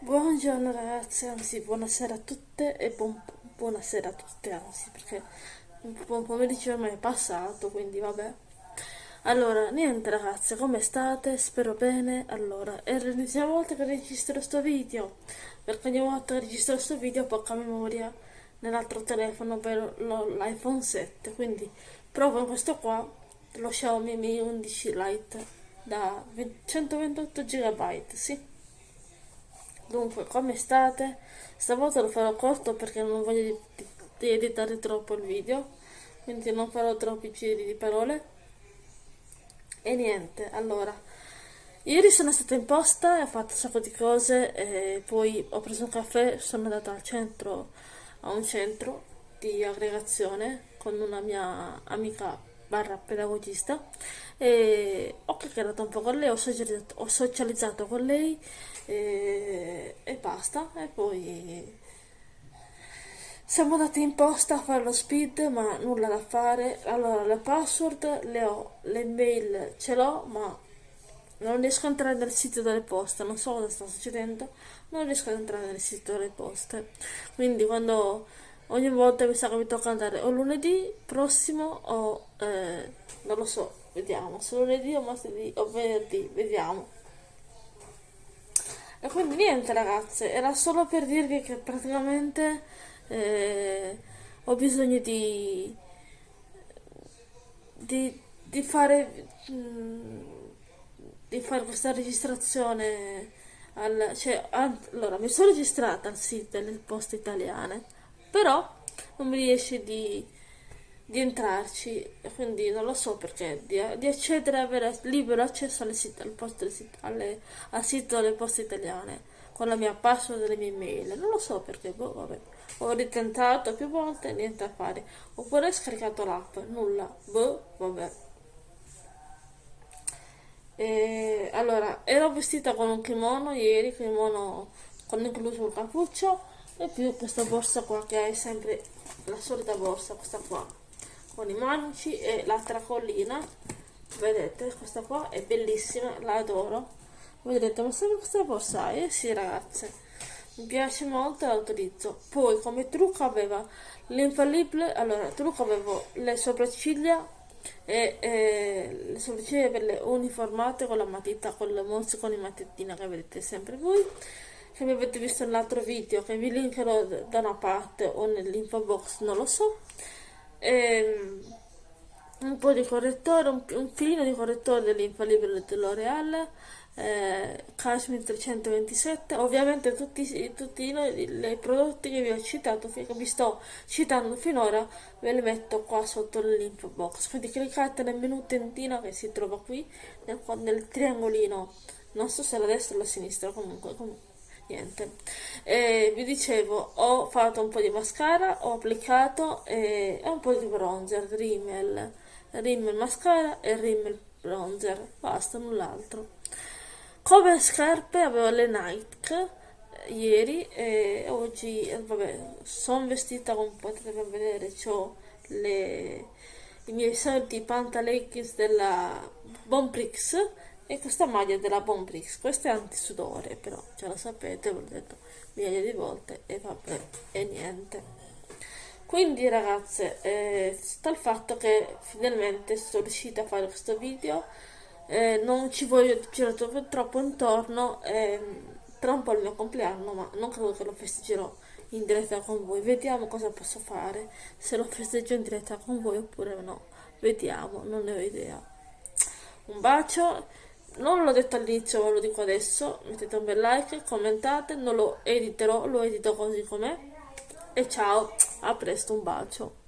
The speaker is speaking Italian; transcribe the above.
Buongiorno ragazze, anzi buonasera a tutte e buon, buonasera a tutte, anzi perché un buon pomeriggio ormai è passato, quindi vabbè. Allora, niente ragazze, come state? Spero bene. Allora, è l'ennesima volta che registro questo video, perché ogni volta che registro questo video ho poca memoria nell'altro telefono, ovvero l'iPhone 7, quindi provo questo qua, lo Xiaomi Mi 11 Lite da 128 GB, sì. Dunque, come state? Stavolta lo farò corto perché non voglio di, di, di editare troppo il video, quindi non farò troppi giri di parole. E niente, allora, ieri sono stata in posta e ho fatto un sacco di cose e poi ho preso un caffè, sono andata al centro, a un centro di aggregazione con una mia amica barra pedagogista e ho chiacchierato un po' con lei, ho socializzato, ho socializzato con lei e, e basta. E poi siamo andati in posta a fare lo speed ma nulla da fare. Allora le password le ho le mail ce l'ho ma non riesco a entrare nel sito delle poste. Non so cosa sta succedendo non riesco ad entrare nel sito delle poste. Quindi quando ogni volta mi sa che mi tocca andare o lunedì prossimo o eh, non lo so, vediamo, se lunedì o martedì o venerdì, vediamo. E quindi niente ragazze, era solo per dirvi che praticamente eh, ho bisogno di, di, di fare mm, di fare questa registrazione al, cioè, allora mi sono registrata al sito delle poste italiane però non mi riesce di, di entrarci quindi non lo so perché di, di accedere avere libero accesso alle al, posto, alle, al sito delle poste italiane con la mia password e le mie mail non lo so perché boh, vabbè. Ho ritentato più volte niente a fare. Oppure ho scaricato l'app nulla boh vabbè. E, allora ero vestita con un kimono ieri kimono con incluso un cappuccio e più questa borsa qua che è sempre la solita borsa questa qua con i manici e la tracollina vedete questa qua è bellissima la adoro. Vedete ma sempre questa borsa eh sì ragazze. Mi piace molto la utilizzo poi come trucco aveva l'infallibile allora trucco avevo le sopracciglia e, e le sopracciglia belle uniformate con la matita con le mosse con i matittina che vedete sempre voi. Che mi avete visto nell'altro video che vi linkerò da una parte o nell'info box non lo so e, un po' di correttore un, un filino di correttore dell'infallibile dell'Oreal eh, Cashmere 327 ovviamente tutti, tutti i, prodotti che vi ho citato che vi sto citando finora ve li metto qua sotto l'info box. Quindi cliccate nel menu tendina che si trova qui nel, nel triangolino. Non so se alla destra o alla sinistra comunque, comunque niente. E vi dicevo ho fatto un po' di mascara ho applicato e, un po' di bronzer rimmel. Rimmel mascara e rimmel bronzer basta null'altro. Come scarpe avevo le Nike ieri e oggi eh, vabbè sono vestita come potete vedere ho le i miei soliti pantaleggings della Bonprix e questa maglia della Bonprix questa è antisudore però ce la sapete ve l'ho detto migliaia di volte e vabbè e niente. Quindi ragazze eh, il fatto che finalmente sono riuscita a fare questo video. Eh, non ci voglio girare troppo intorno eh, tra un po' il mio compleanno ma non credo che lo festeggerò in diretta con voi. Vediamo cosa posso fare se lo festeggio in diretta con voi oppure no. Vediamo non ne ho idea. Un bacio non l'ho detto all'inizio ma lo dico adesso. Mettete un bel like commentate non lo editerò lo edito così com'è. E ciao a presto un bacio